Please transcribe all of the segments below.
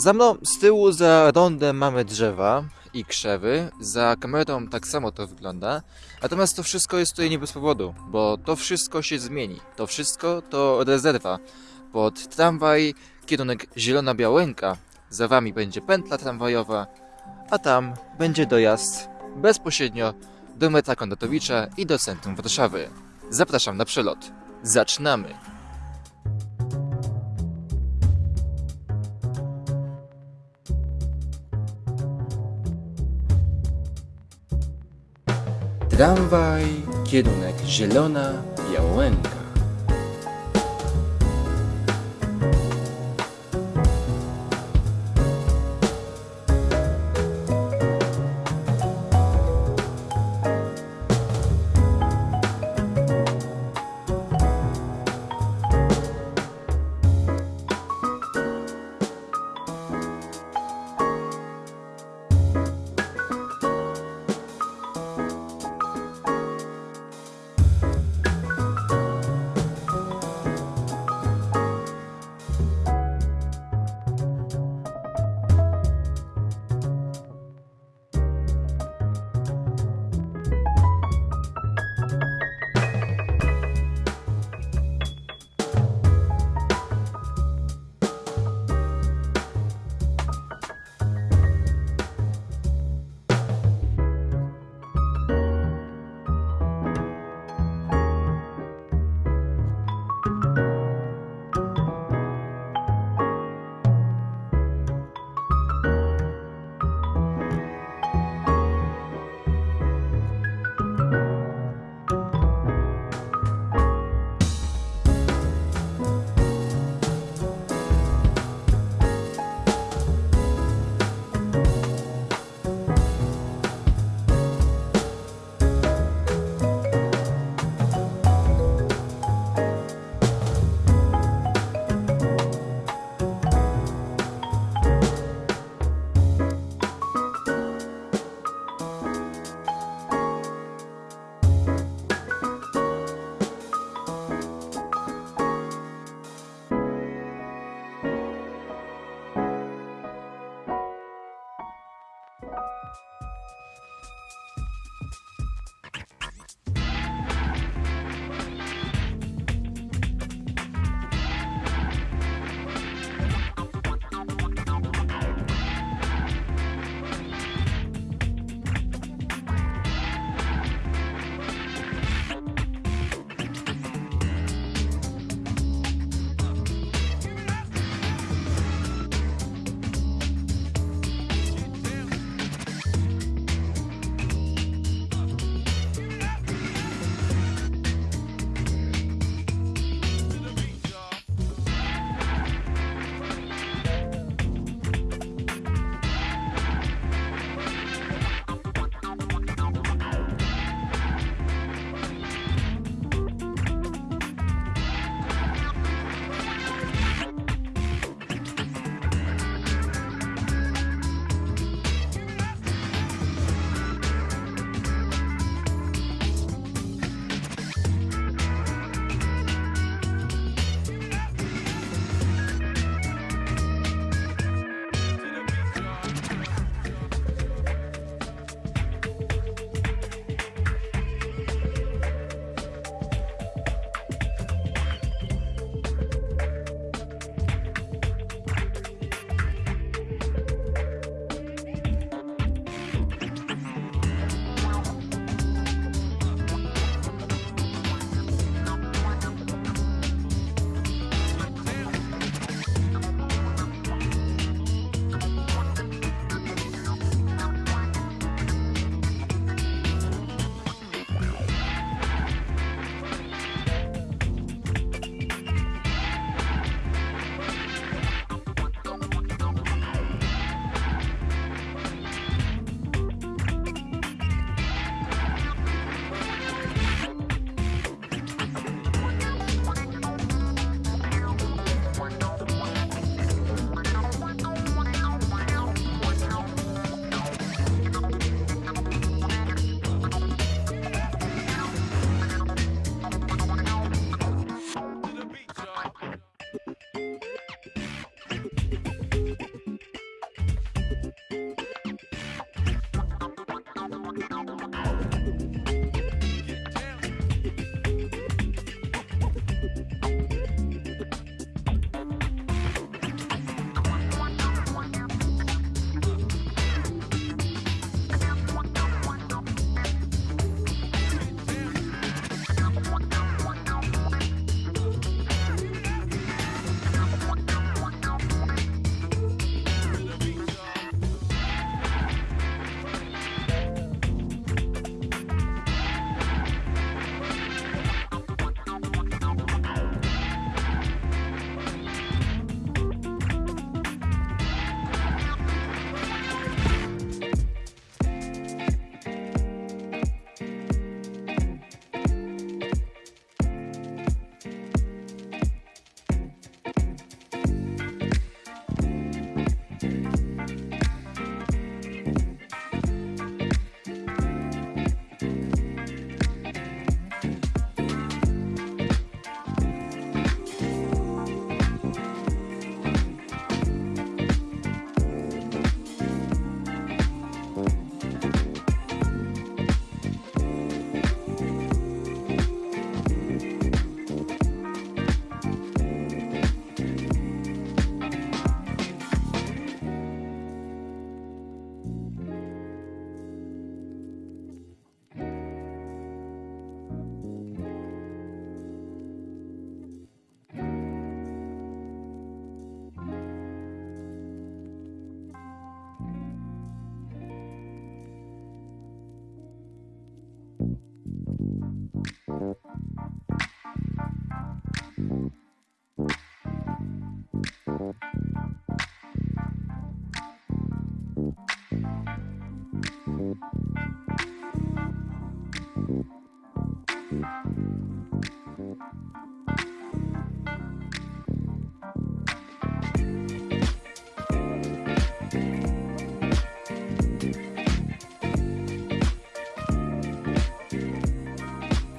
Za mną z tyłu za rondem mamy drzewa i krzewy. Za kamerą tak samo to wygląda. Natomiast to wszystko jest tutaj nie bez powodu, bo to wszystko się zmieni. To wszystko to rezerwa. Pod tramwaj kierunek Zielona Białęka. Za wami będzie pętla tramwajowa, a tam będzie dojazd bezpośrednio do metra Kondratowicza i do centrum Warszawy. Zapraszam na przelot. Zaczynamy! Tramwaj, kierunek Zielona Białęka.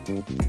Mm-hmm.